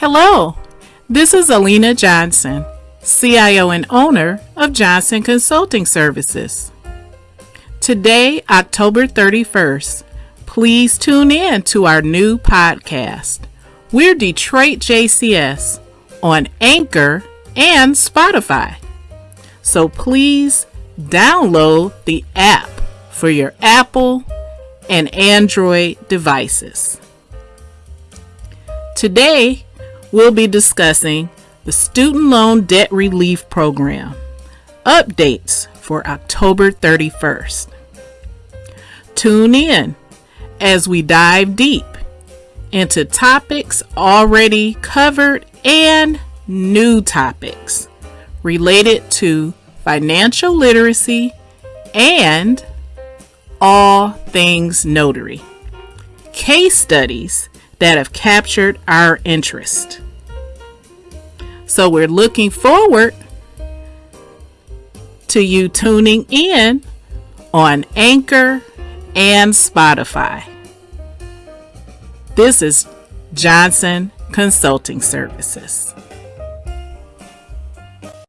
Hello, this is Alina Johnson, CIO and owner of Johnson Consulting Services. Today, October 31st, please tune in to our new podcast. We're Detroit JCS on Anchor and Spotify. So please download the app for your Apple and Android devices. Today, we'll be discussing the Student Loan Debt Relief Program updates for October 31st. Tune in as we dive deep into topics already covered and new topics related to financial literacy and all things notary. Case studies that have captured our interest. So we're looking forward to you tuning in on Anchor and Spotify. This is Johnson Consulting Services.